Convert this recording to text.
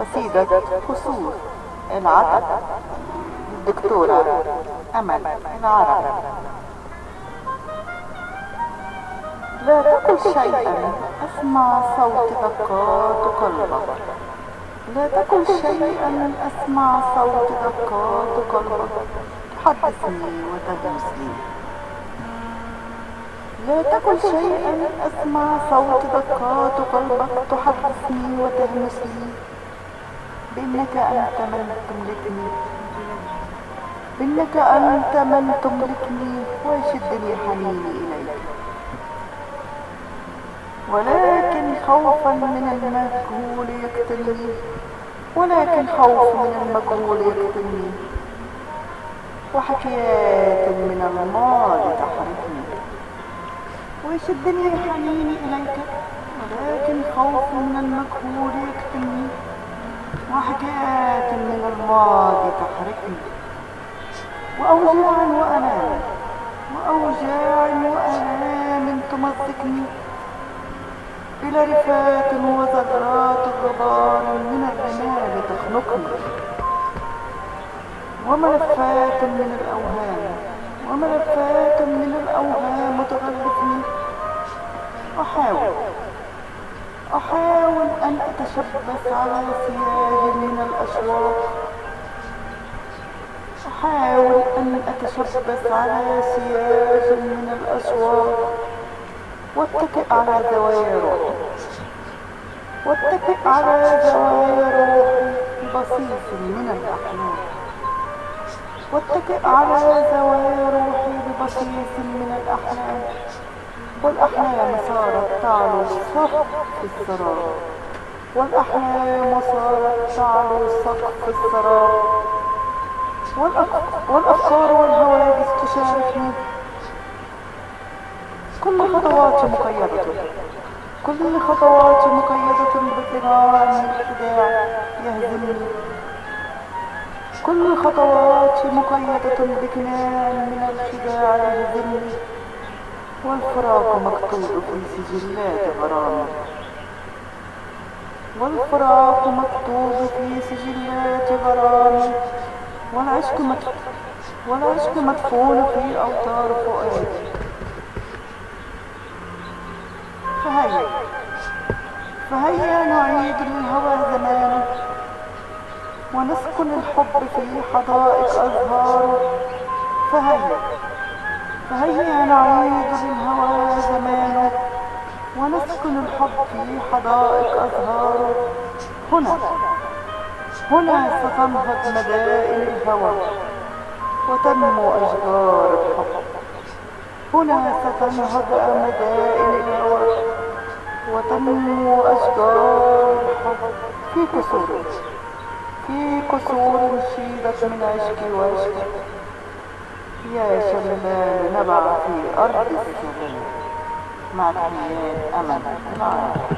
قصيدة قصور العتب الدكتورة أمل العرب لا تقل شيئا أسمع صوت دقات قلبك. لا تقل شيئا أسمع صوت دقات قلبك. تحدثني وتهمسني لا تقل شيئا أسمع صوت دقات قلبك. تحدثني وتهمسني. بأنك أنت من تملكني. بأنك أنت من تملكني ويشدني حنيني إليك. ولكن خوفا من المجهول يقتلني. ولكن خوف من المجهول يقتلني. وحكايات من الماضي تحركني ويشدني حنيني إليك. ولكن خوف من المجهول يقتلني. وحكايات من الماضي تحركني وأوجاع وألام وأوجاع وألام تمزقني. إلى رفات وزجرات غبار من الرمال تخنقني. وملفات من الأوهام. وملفات من الأوهام تغلفني أحاول أحاول أن أتشبث على سياج من الأشواق. أحاول أن أتشبث على سياج من الأشواق. واتكئ على زوايا روحي. واتكئ على زوايا روحي. بصيص من الأحلام واتكئ على زوايا روحي ببصيص من الأحلام والأحلام صارت تعلو سقف السراب والأحلام صارت تعلو سقف السراب والأفكار والهواجس تشاركني كل خطواتي مقيدة. كل خطواتي مقيدة بقناع من الخداع يهزمني. كل خطواتي مقيدة بقناع من الخداع يهزمني. والفراق مكتوب في سجلات غرامي والفراق مكتوب في سجلات غرامي والعشق والعشق مدفون في أوتار فؤادي فهيا فهيا نعيد للهوى زمانه ونسكن الحب في حدائق أزهاره فهيا فهيا نعيد للهوى زمانه ونسكن الحب في حدائق أزهاره. هنا هنا ستنهض مدائن الهوى وتنمو أشجار الحب. هنا ستنهض مدائن الهوى وتنمو أشجار الحب. في قصور في قصور شيدت من عشق وعشق. يا شلال نبع في أرض السجون مع تحيات أمل.